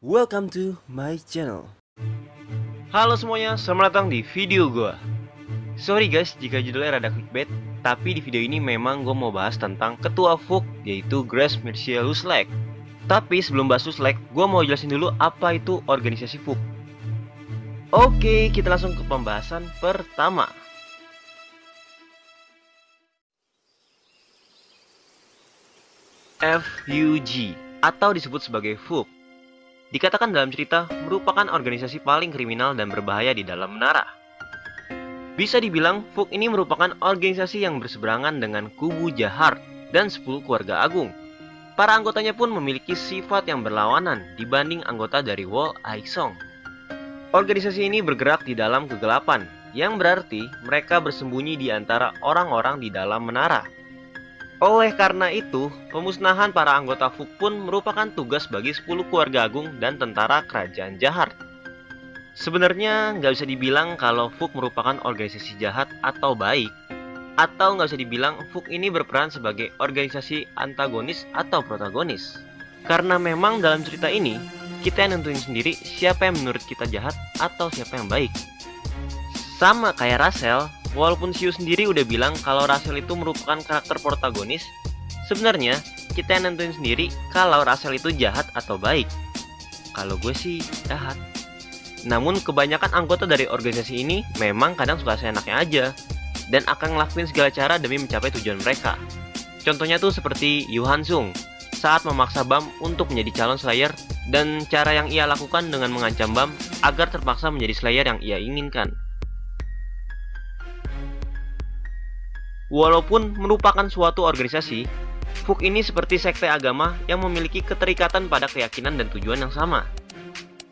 Welcome to my channel. Halo semuanya, selamat datang di video gua. Sorry guys jika judulnya rada clickbait, tapi di video ini memang gue mau bahas tentang ketua FUK yaitu Grace Mercia Luslek. Tapi sebelum bahas Luslek, gue mau jelasin dulu apa itu organisasi FUK. Oke, kita langsung ke pembahasan pertama. FUG atau disebut sebagai FUG dikatakan dalam cerita merupakan organisasi paling kriminal dan berbahaya di dalam menara. Bisa dibilang, FUG ini merupakan organisasi yang berseberangan dengan kubu Jahar dan 10 keluarga agung. Para anggotanya pun memiliki sifat yang berlawanan dibanding anggota dari Wall Aisong. Organisasi ini bergerak di dalam kegelapan, yang berarti mereka bersembunyi di antara orang-orang di dalam menara. Oleh karena itu, pemusnahan para anggota FUG pun merupakan tugas bagi 10 keluarga agung dan tentara kerajaan jahat. Sebenarnya nggak bisa dibilang kalau FUG merupakan organisasi jahat atau baik, atau nggak bisa dibilang FUG ini berperan sebagai organisasi antagonis atau protagonis. Karena memang dalam cerita ini, kita yang nentuin sendiri siapa yang menurut kita jahat atau siapa yang baik. Sama kayak Russell, Walaupun Siu sendiri udah bilang kalau Russell itu merupakan karakter protagonis, sebenarnya kita yang nentuin sendiri kalau Russell itu jahat atau baik. Kalau gue sih jahat. Namun kebanyakan anggota dari organisasi ini memang kadang suka seenaknya aja dan akan ngelakuin segala cara demi mencapai tujuan mereka. Contohnya tuh seperti Yu Han Sung saat memaksa Bam untuk menjadi calon Slayer dan cara yang ia lakukan dengan mengancam Bam agar terpaksa menjadi Slayer yang ia inginkan. Walaupun merupakan suatu organisasi, FUK ini seperti sekte agama yang memiliki keterikatan pada keyakinan dan tujuan yang sama.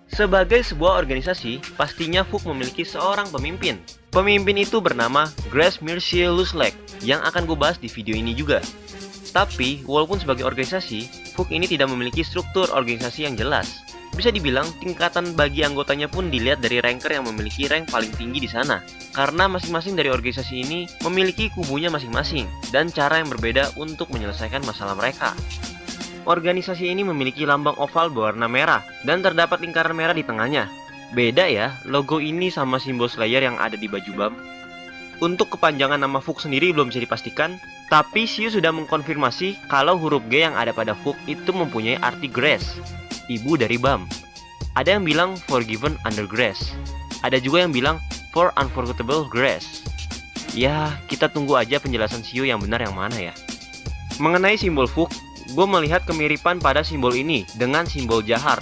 Sebagai sebuah organisasi, pastinya FUK memiliki seorang pemimpin. Pemimpin itu bernama Grace Mercier Luslek yang akan gue bahas di video ini juga. Tapi, walaupun sebagai organisasi, FUK ini tidak memiliki struktur organisasi yang jelas. Bisa dibilang tingkatan bagi anggotanya pun dilihat dari ranker yang memiliki rank paling tinggi di sana. Karena masing-masing dari organisasi ini memiliki kubunya masing-masing dan cara yang berbeda untuk menyelesaikan masalah mereka. Organisasi ini memiliki lambang oval berwarna merah dan terdapat lingkaran merah di tengahnya. Beda ya, logo ini sama simbol Slayer yang ada di baju BAM. Untuk kepanjangan nama FUK sendiri belum bisa dipastikan, tapi Siu sudah mengkonfirmasi kalau huruf G yang ada pada FUK itu mempunyai arti Grace ibu dari Bam. Ada yang bilang forgiven under grace. Ada juga yang bilang for unforgettable grace. Ya, kita tunggu aja penjelasan Siu yang benar yang mana ya. Mengenai simbol Fuk, gue melihat kemiripan pada simbol ini dengan simbol Jahar,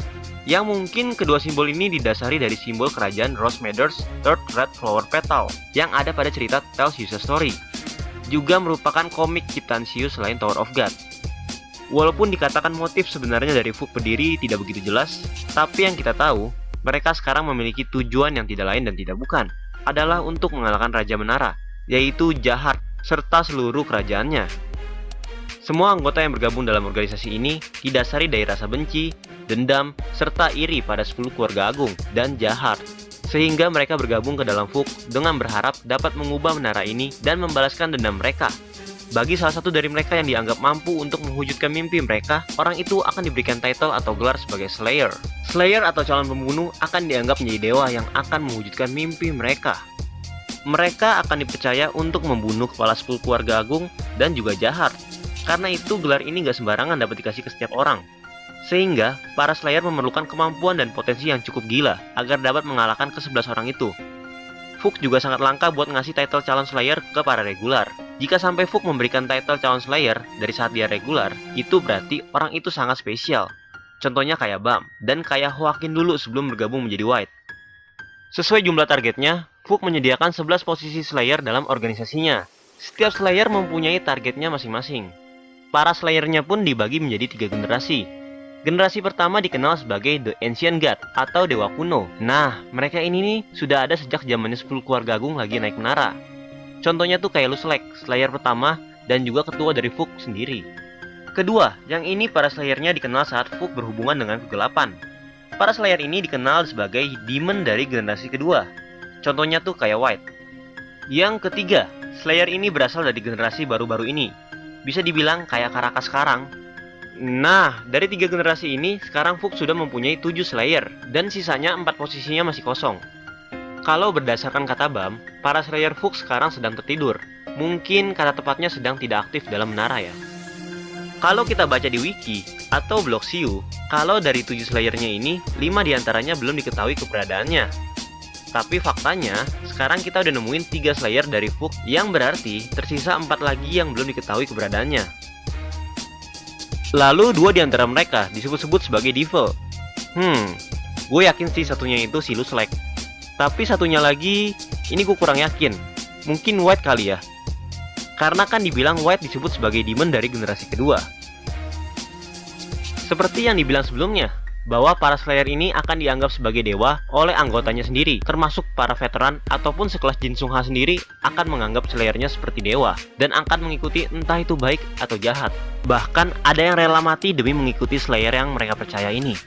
yang mungkin kedua simbol ini didasari dari simbol kerajaan Rose Meadows Third Red Flower Petal yang ada pada cerita You a Story. Juga merupakan komik ciptaan Siu selain Tower of God. Walaupun dikatakan motif sebenarnya dari Fuk berdiri tidak begitu jelas, tapi yang kita tahu, mereka sekarang memiliki tujuan yang tidak lain dan tidak bukan, adalah untuk mengalahkan Raja Menara, yaitu Jahat, serta seluruh kerajaannya. Semua anggota yang bergabung dalam organisasi ini didasari dari rasa benci, dendam, serta iri pada 10 keluarga agung dan jahat. Sehingga mereka bergabung ke dalam Fuk dengan berharap dapat mengubah menara ini dan membalaskan dendam mereka bagi salah satu dari mereka yang dianggap mampu untuk mewujudkan mimpi mereka, orang itu akan diberikan title atau gelar sebagai Slayer. Slayer atau calon pembunuh akan dianggap menjadi dewa yang akan mewujudkan mimpi mereka. Mereka akan dipercaya untuk membunuh kepala 10 keluarga agung dan juga jahat. Karena itu gelar ini gak sembarangan dapat dikasih ke setiap orang. Sehingga, para Slayer memerlukan kemampuan dan potensi yang cukup gila agar dapat mengalahkan ke-11 orang itu. Fuk juga sangat langka buat ngasih title calon Slayer ke para regular. Jika sampai Fuk memberikan title calon Slayer dari saat dia regular, itu berarti orang itu sangat spesial. Contohnya kayak Bam, dan kayak Joaquin dulu sebelum bergabung menjadi White. Sesuai jumlah targetnya, Fuk menyediakan 11 posisi Slayer dalam organisasinya. Setiap Slayer mempunyai targetnya masing-masing. Para Slayernya pun dibagi menjadi tiga generasi. Generasi pertama dikenal sebagai The Ancient God atau Dewa Kuno. Nah, mereka ini nih sudah ada sejak zamannya 10 keluarga agung lagi naik menara. Contohnya tuh kayak Luslek, Slayer pertama, dan juga ketua dari Fuk sendiri. Kedua, yang ini para Slayernya dikenal saat Fuk berhubungan dengan kegelapan. Para Slayer ini dikenal sebagai Demon dari generasi kedua. Contohnya tuh kayak White. Yang ketiga, Slayer ini berasal dari generasi baru-baru ini. Bisa dibilang kayak Karakas sekarang. Nah, dari tiga generasi ini, sekarang Fuk sudah mempunyai 7 Slayer, dan sisanya 4 posisinya masih kosong. Kalau berdasarkan kata BAM, para Slayer Fuk sekarang sedang tertidur. Mungkin kata tepatnya sedang tidak aktif dalam menara ya. Kalau kita baca di wiki atau blog Siu, kalau dari 7 Slayernya ini, 5 di antaranya belum diketahui keberadaannya. Tapi faktanya, sekarang kita udah nemuin 3 Slayer dari Fuk, yang berarti tersisa 4 lagi yang belum diketahui keberadaannya. Lalu dua di antara mereka disebut-sebut sebagai devil. Hmm, gue yakin sih satunya itu si Luslek. Tapi satunya lagi, ini gue kurang yakin. Mungkin White kali ya. Karena kan dibilang White disebut sebagai demon dari generasi kedua. Seperti yang dibilang sebelumnya, bahwa para Slayer ini akan dianggap sebagai dewa oleh anggotanya sendiri, termasuk para veteran ataupun sekelas Jin Sung Ha sendiri akan menganggap Slayernya seperti dewa dan akan mengikuti entah itu baik atau jahat. Bahkan ada yang rela mati demi mengikuti Slayer yang mereka percaya ini.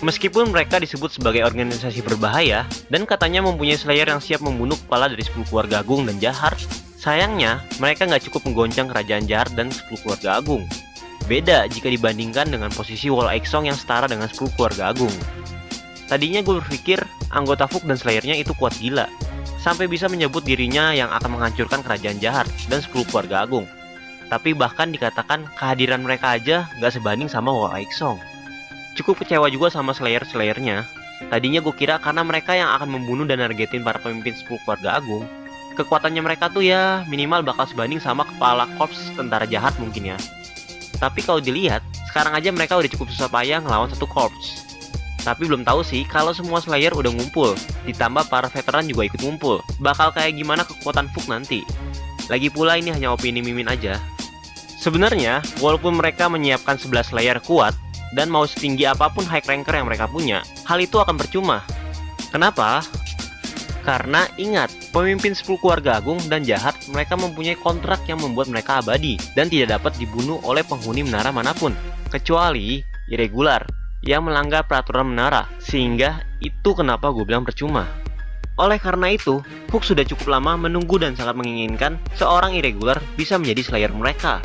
Meskipun mereka disebut sebagai organisasi berbahaya dan katanya mempunyai Slayer yang siap membunuh kepala dari 10 keluarga agung dan jahat, sayangnya mereka nggak cukup menggoncang kerajaan jahat dan 10 keluarga agung. Beda jika dibandingkan dengan posisi Wall Exong yang setara dengan 10 keluarga agung. Tadinya gue berpikir anggota Fuk dan Slayernya itu kuat gila, sampai bisa menyebut dirinya yang akan menghancurkan kerajaan jahat dan 10 keluarga agung. Tapi bahkan dikatakan kehadiran mereka aja nggak sebanding sama Wall Exong. Cukup kecewa juga sama Slayer-Slayernya. Tadinya gue kira karena mereka yang akan membunuh dan nargetin para pemimpin 10 keluarga agung, kekuatannya mereka tuh ya minimal bakal sebanding sama kepala korps tentara jahat mungkin ya. Tapi kalau dilihat, sekarang aja mereka udah cukup susah payah ngelawan satu korps. Tapi belum tahu sih kalau semua Slayer udah ngumpul, ditambah para veteran juga ikut ngumpul. Bakal kayak gimana kekuatan Fuk nanti. Lagi pula ini hanya opini Mimin aja. Sebenarnya, walaupun mereka menyiapkan 11 Slayer kuat, dan mau setinggi apa pun high ranker yang mereka punya, hal itu akan percuma. Kenapa? Karena ingat, pemimpin 10 keluarga agung dan jahat mereka mempunyai kontrak yang membuat mereka abadi dan tidak dapat dibunuh oleh penghuni menara mana pun, kecuali irregular yang melanggar peraturan menara, sehingga itu kenapa gue bilang percuma. Oleh karena itu, Hook sudah cukup lama menunggu dan sangat menginginkan seorang irregular bisa menjadi slayer mereka.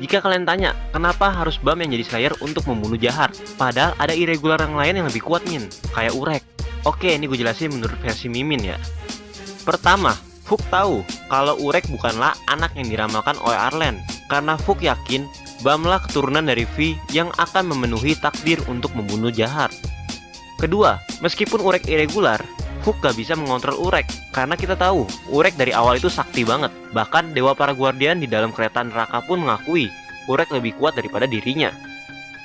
Jika kalian tanya, kenapa harus BAM yang jadi slayer untuk membunuh jahat? Padahal ada irregular yang lain yang lebih kuat min, kayak Urek. Oke, ini gue jelasin menurut versi Mimin ya. Pertama, Fuk tahu kalau Urek bukanlah anak yang diramalkan oleh Arlen, karena Fuk yakin Bamlah keturunan dari V yang akan memenuhi takdir untuk membunuh jahat. Kedua, meskipun Urek irregular, Fuk gak bisa mengontrol Urek, karena kita tahu Urek dari awal itu sakti banget. Bahkan Dewa Para Guardian di dalam kereta neraka pun mengakui Urek lebih kuat daripada dirinya.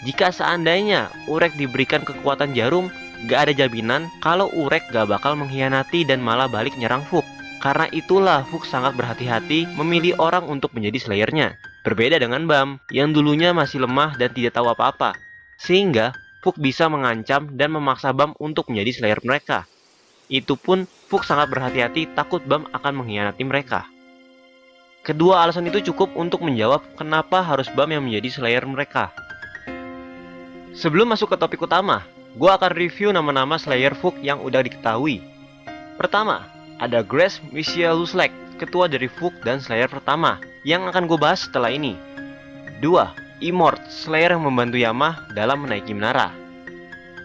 Jika seandainya Urek diberikan kekuatan jarum, gak ada jaminan kalau Urek gak bakal mengkhianati dan malah balik nyerang Fuk. Karena itulah Fuk sangat berhati-hati memilih orang untuk menjadi slayernya. Berbeda dengan Bam, yang dulunya masih lemah dan tidak tahu apa-apa. Sehingga Fuk bisa mengancam dan memaksa Bam untuk menjadi slayer mereka. Itu pun Fuk sangat berhati-hati takut Bam akan mengkhianati mereka. Kedua alasan itu cukup untuk menjawab kenapa harus Bam yang menjadi slayer mereka. Sebelum masuk ke topik utama, gue akan review nama-nama Slayer Fuk yang udah diketahui. Pertama, ada Grace Michelle Luslek, ketua dari Fuk dan Slayer pertama, yang akan gue bahas setelah ini. Dua, Immort, Slayer yang membantu Yama dalam menaiki menara.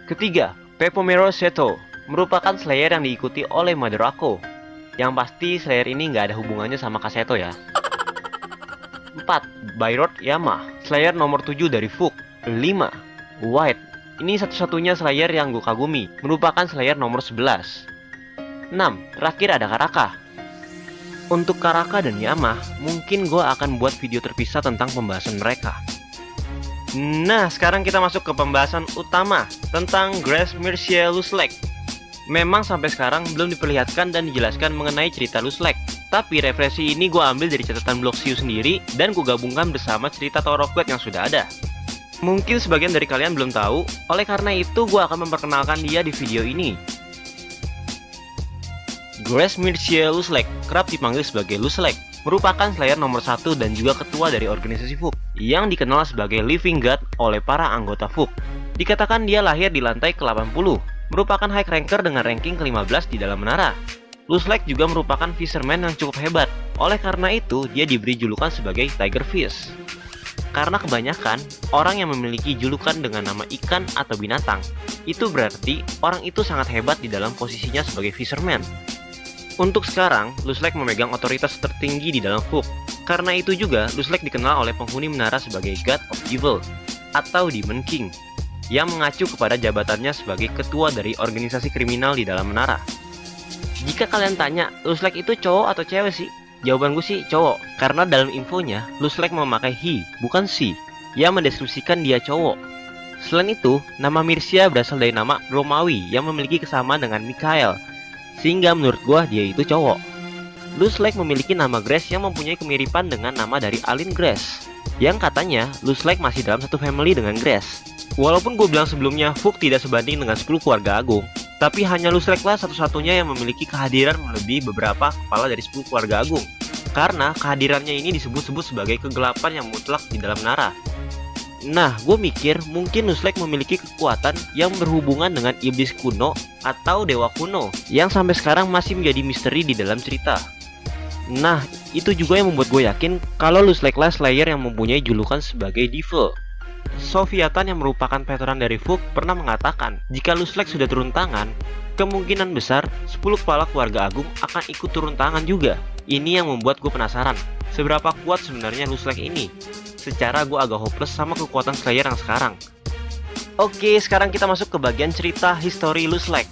Ketiga, Pepomero Seto, merupakan Slayer yang diikuti oleh Madarako. Yang pasti Slayer ini nggak ada hubungannya sama Kaseto ya. 4. Bayrod Yama, Slayer nomor 7 dari Fuk. 5. White, ini satu-satunya Slayer yang gue kagumi, merupakan Slayer nomor 11. 6. Terakhir ada Karaka. Untuk Karaka dan Yama, mungkin gue akan buat video terpisah tentang pembahasan mereka. Nah, sekarang kita masuk ke pembahasan utama tentang Grace Mircea Luslek. Memang sampai sekarang belum diperlihatkan dan dijelaskan mengenai cerita Luslek. Tapi referensi ini gue ambil dari catatan blog Siu sendiri dan gue gabungkan bersama cerita Tower of yang sudah ada. Mungkin sebagian dari kalian belum tahu, oleh karena itu gue akan memperkenalkan dia di video ini. Grace Mircea Luslek, kerap dipanggil sebagai Luslek, merupakan Slayer nomor satu dan juga ketua dari organisasi Fuk, yang dikenal sebagai Living God oleh para anggota Fuk. Dikatakan dia lahir di lantai ke-80, merupakan high ranker dengan ranking ke-15 di dalam menara. Luslek juga merupakan fisherman yang cukup hebat, oleh karena itu dia diberi julukan sebagai Tiger Fish. Karena kebanyakan orang yang memiliki julukan dengan nama ikan atau binatang, itu berarti orang itu sangat hebat di dalam posisinya sebagai fisherman. Untuk sekarang, Luslek memegang otoritas tertinggi di dalam Hook. Karena itu juga, Luslek dikenal oleh penghuni menara sebagai God of Evil, atau Demon King, yang mengacu kepada jabatannya sebagai ketua dari organisasi kriminal di dalam menara. Jika kalian tanya, Luslek itu cowok atau cewek sih? Jawaban gue sih cowok, karena dalam infonya, Luslek memakai he, bukan she, yang mendeskripsikan dia cowok. Selain itu, nama Mirsia berasal dari nama Romawi yang memiliki kesamaan dengan Mikhail, sehingga menurut gue dia itu cowok. Luslek memiliki nama Grace yang mempunyai kemiripan dengan nama dari Alin Grace, yang katanya Luslek masih dalam satu family dengan Grace. Walaupun gue bilang sebelumnya Fook tidak sebanding dengan 10 keluarga agung, tapi hanya Luslek lah satu-satunya yang memiliki kehadiran melebihi beberapa kepala dari 10 keluarga agung. Karena kehadirannya ini disebut-sebut sebagai kegelapan yang mutlak di dalam Nara. Nah, gue mikir mungkin Nuslek memiliki kekuatan yang berhubungan dengan iblis kuno atau dewa kuno yang sampai sekarang masih menjadi misteri di dalam cerita. Nah, itu juga yang membuat gue yakin kalau Luslek lah Slayer yang mempunyai julukan sebagai Devil. Sofiatan yang merupakan veteran dari Fuk pernah mengatakan jika Luslek sudah turun tangan, kemungkinan besar 10 kepala keluarga agung akan ikut turun tangan juga. Ini yang membuat gue penasaran, seberapa kuat sebenarnya Luslek ini. Secara gue agak hopeless sama kekuatan Slayer yang sekarang. Oke, sekarang kita masuk ke bagian cerita history Luslek.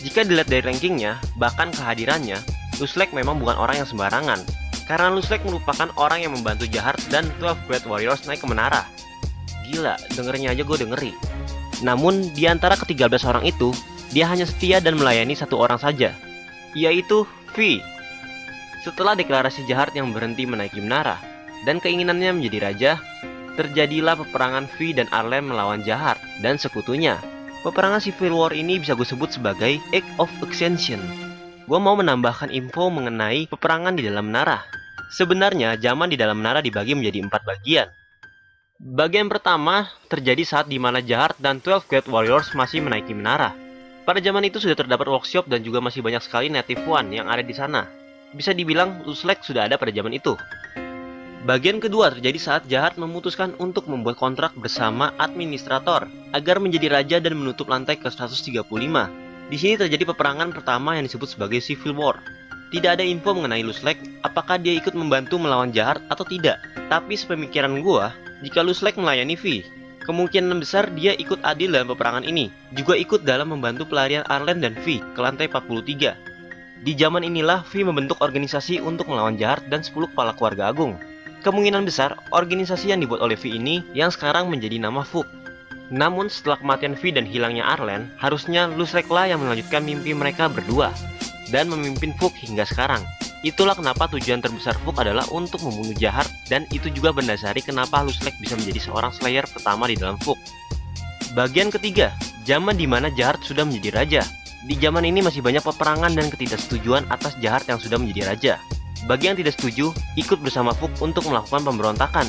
Jika dilihat dari rankingnya, bahkan kehadirannya, Luslek memang bukan orang yang sembarangan. Karena Luslek merupakan orang yang membantu Jahar dan 12 Great Warriors naik ke menara. Gila, dengernya aja gue dengeri. Namun, di antara ke-13 orang itu, dia hanya setia dan melayani satu orang saja, yaitu V. Setelah deklarasi jahat yang berhenti menaiki menara, dan keinginannya menjadi raja, terjadilah peperangan V dan Arlem melawan Jahat dan sekutunya. Peperangan Civil War ini bisa gue sebut sebagai Act of Extension. Gue mau menambahkan info mengenai peperangan di dalam menara. Sebenarnya, zaman di dalam menara dibagi menjadi empat bagian, Bagian pertama terjadi saat di mana Jahar dan 12 Great Warriors masih menaiki menara. Pada zaman itu sudah terdapat workshop dan juga masih banyak sekali native one yang ada di sana. Bisa dibilang Luslek sudah ada pada zaman itu. Bagian kedua terjadi saat Jahat memutuskan untuk membuat kontrak bersama administrator agar menjadi raja dan menutup lantai ke 135. Di sini terjadi peperangan pertama yang disebut sebagai Civil War. Tidak ada info mengenai Luslek apakah dia ikut membantu melawan Jahat atau tidak. Tapi sepemikiran gua, jika Luslek melayani V, kemungkinan besar dia ikut adil dalam peperangan ini, juga ikut dalam membantu pelarian Arlen dan V ke lantai 43. Di zaman inilah V membentuk organisasi untuk melawan Jahat dan 10 kepala keluarga agung. Kemungkinan besar, organisasi yang dibuat oleh V ini yang sekarang menjadi nama Fuk. Namun setelah kematian V dan hilangnya Arlen, harusnya Luslek lah yang melanjutkan mimpi mereka berdua dan memimpin Fuk hingga sekarang. Itulah kenapa tujuan terbesar Fook adalah untuk membunuh Jahar dan itu juga mendasari kenapa Luslek bisa menjadi seorang Slayer pertama di dalam Fook. Bagian ketiga, zaman di mana Jahar sudah menjadi raja. Di zaman ini masih banyak peperangan dan ketidaksetujuan atas Jahar yang sudah menjadi raja. Bagi yang tidak setuju, ikut bersama Fook untuk melakukan pemberontakan.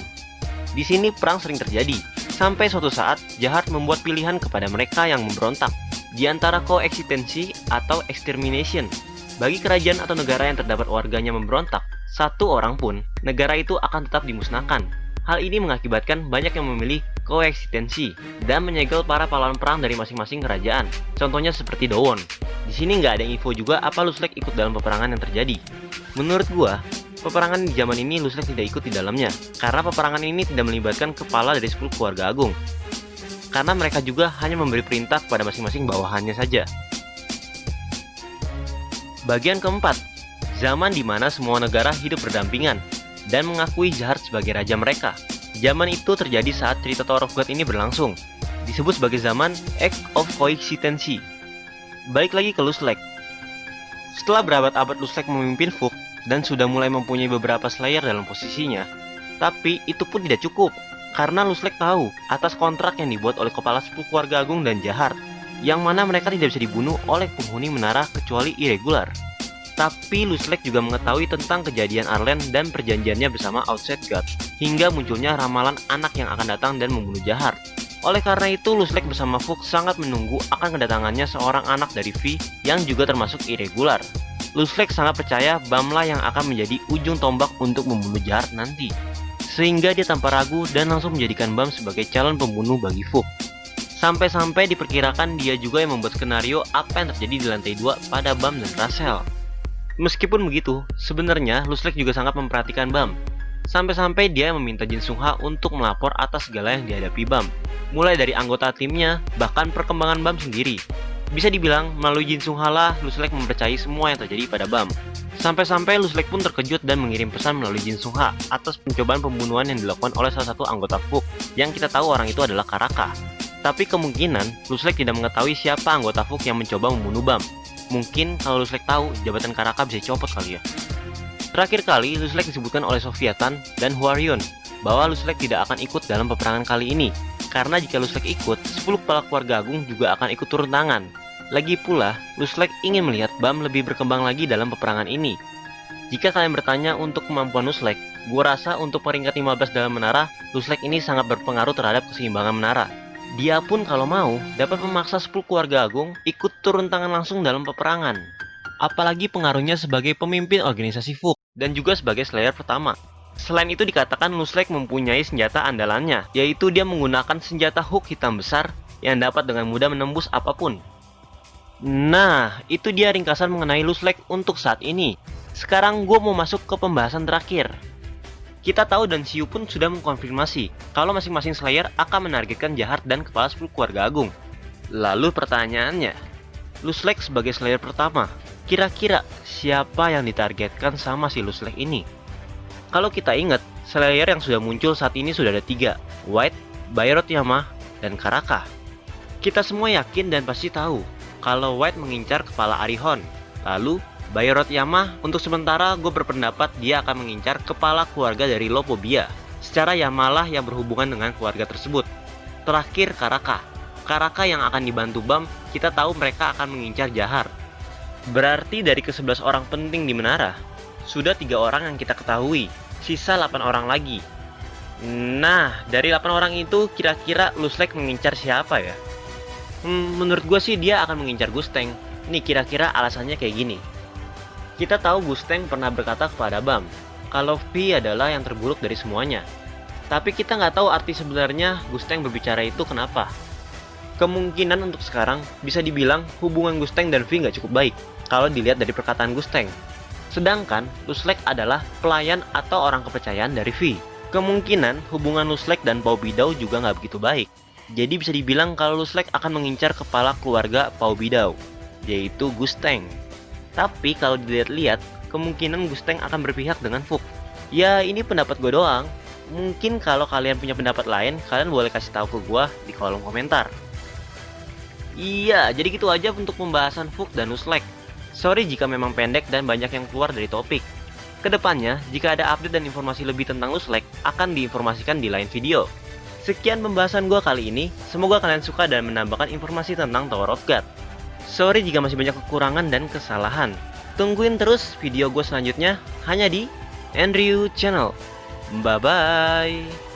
Di sini perang sering terjadi, sampai suatu saat Jahar membuat pilihan kepada mereka yang memberontak, di antara koeksistensi atau extermination bagi kerajaan atau negara yang terdapat warganya memberontak, satu orang pun, negara itu akan tetap dimusnahkan. Hal ini mengakibatkan banyak yang memilih koeksistensi dan menyegel para pahlawan perang dari masing-masing kerajaan. Contohnya seperti Dowon. Di sini nggak ada info juga apa Luslek ikut dalam peperangan yang terjadi. Menurut gua, peperangan di zaman ini Luslek tidak ikut di dalamnya, karena peperangan ini tidak melibatkan kepala dari 10 keluarga agung. Karena mereka juga hanya memberi perintah kepada masing-masing bawahannya saja. Bagian keempat, zaman di mana semua negara hidup berdampingan dan mengakui Jahat sebagai raja mereka. Zaman itu terjadi saat cerita Tower of God ini berlangsung, disebut sebagai zaman Act of Coexistency. Baik lagi ke Luslek. Setelah berabad-abad Luslek memimpin Fuk dan sudah mulai mempunyai beberapa Slayer dalam posisinya, tapi itu pun tidak cukup karena Luslek tahu atas kontrak yang dibuat oleh kepala sepupu keluarga agung dan Jahar yang mana mereka tidak bisa dibunuh oleh penghuni menara kecuali irregular. Tapi Luslek juga mengetahui tentang kejadian Arlen dan perjanjiannya bersama Outside God, hingga munculnya ramalan anak yang akan datang dan membunuh Jahar. Oleh karena itu, Luslek bersama Fuk sangat menunggu akan kedatangannya seorang anak dari V yang juga termasuk irregular. Luslek sangat percaya Bamla yang akan menjadi ujung tombak untuk membunuh Jahar nanti. sehingga dia tanpa ragu dan langsung menjadikan Bam sebagai calon pembunuh bagi Fuk. Sampai-sampai diperkirakan dia juga yang membuat skenario apa yang terjadi di lantai 2 pada Bam dan Rachel. Meskipun begitu, sebenarnya Luslek juga sangat memperhatikan Bam. Sampai-sampai dia meminta Jin Sung Ha untuk melapor atas segala yang dihadapi Bam. Mulai dari anggota timnya, bahkan perkembangan Bam sendiri. Bisa dibilang, melalui Jin Sung Ha lah, Luslek mempercayai semua yang terjadi pada Bam. Sampai-sampai Luslek pun terkejut dan mengirim pesan melalui Jin Sung Ha atas pencobaan pembunuhan yang dilakukan oleh salah satu anggota Fuk, yang kita tahu orang itu adalah Karaka. Tapi kemungkinan, Luslek tidak mengetahui siapa anggota Fuk yang mencoba membunuh Bam. Mungkin kalau Luslek tahu, jabatan Karaka bisa copot kali ya. Terakhir kali, Luslek disebutkan oleh Sofiatan dan Huarion bahwa Luslek tidak akan ikut dalam peperangan kali ini, karena jika Luslek ikut, 10 kepala keluarga agung juga akan ikut turun tangan, lagi pula, Luslek ingin melihat Bam lebih berkembang lagi dalam peperangan ini. Jika kalian bertanya untuk kemampuan Luslek, gua rasa untuk peringkat 15 dalam menara, Luslek ini sangat berpengaruh terhadap keseimbangan menara. Dia pun kalau mau, dapat memaksa 10 keluarga agung ikut turun tangan langsung dalam peperangan. Apalagi pengaruhnya sebagai pemimpin organisasi Fuk, dan juga sebagai Slayer pertama. Selain itu dikatakan Luslek mempunyai senjata andalannya, yaitu dia menggunakan senjata hook hitam besar yang dapat dengan mudah menembus apa pun. Nah, itu dia ringkasan mengenai Luslek untuk saat ini. Sekarang gue mau masuk ke pembahasan terakhir. Kita tahu dan Siu pun sudah mengkonfirmasi kalau masing-masing Slayer akan menargetkan jahat dan kepala 10 keluarga agung. Lalu pertanyaannya, Luslek sebagai Slayer pertama, kira-kira siapa yang ditargetkan sama si Luslek ini? Kalau kita ingat, Slayer yang sudah muncul saat ini sudah ada tiga, White, Bayrot Yama, dan Karaka. Kita semua yakin dan pasti tahu kalau White mengincar kepala Arihon. Lalu, Bayrot Yama untuk sementara gue berpendapat dia akan mengincar kepala keluarga dari Lopobia. Secara Yamalah yang berhubungan dengan keluarga tersebut. Terakhir Karaka. Karaka yang akan dibantu Bam, kita tahu mereka akan mengincar Jahar. Berarti dari ke-11 orang penting di menara, sudah tiga orang yang kita ketahui, sisa 8 orang lagi. Nah, dari 8 orang itu kira-kira Luslek mengincar siapa ya? Hmm, menurut gue sih dia akan mengincar Gusteng. Nih kira-kira alasannya kayak gini. Kita tahu Gusteng pernah berkata kepada Bam, kalau V adalah yang terburuk dari semuanya. Tapi kita nggak tahu arti sebenarnya Gusteng berbicara itu kenapa. Kemungkinan untuk sekarang bisa dibilang hubungan Gusteng dan V nggak cukup baik kalau dilihat dari perkataan Gusteng. Sedangkan Luslek adalah pelayan atau orang kepercayaan dari V. Kemungkinan hubungan Luslek dan Pau Bidau juga nggak begitu baik. Jadi bisa dibilang kalau Luslek akan mengincar kepala keluarga Pau Bidau, yaitu Gusteng. Tapi kalau dilihat-lihat, kemungkinan Gusteng akan berpihak dengan Fuk. Ya ini pendapat gue doang. Mungkin kalau kalian punya pendapat lain, kalian boleh kasih tahu ke gue di kolom komentar. Iya, jadi gitu aja untuk pembahasan Fuk dan Luslek. Sorry jika memang pendek dan banyak yang keluar dari topik. Ke depannya, jika ada update dan informasi lebih tentang Luslek, akan diinformasikan di lain video. Sekian pembahasan gue kali ini, semoga kalian suka dan menambahkan informasi tentang Tower of God. Sorry jika masih banyak kekurangan dan kesalahan. Tungguin terus video gue selanjutnya hanya di Andrew Channel. Bye-bye.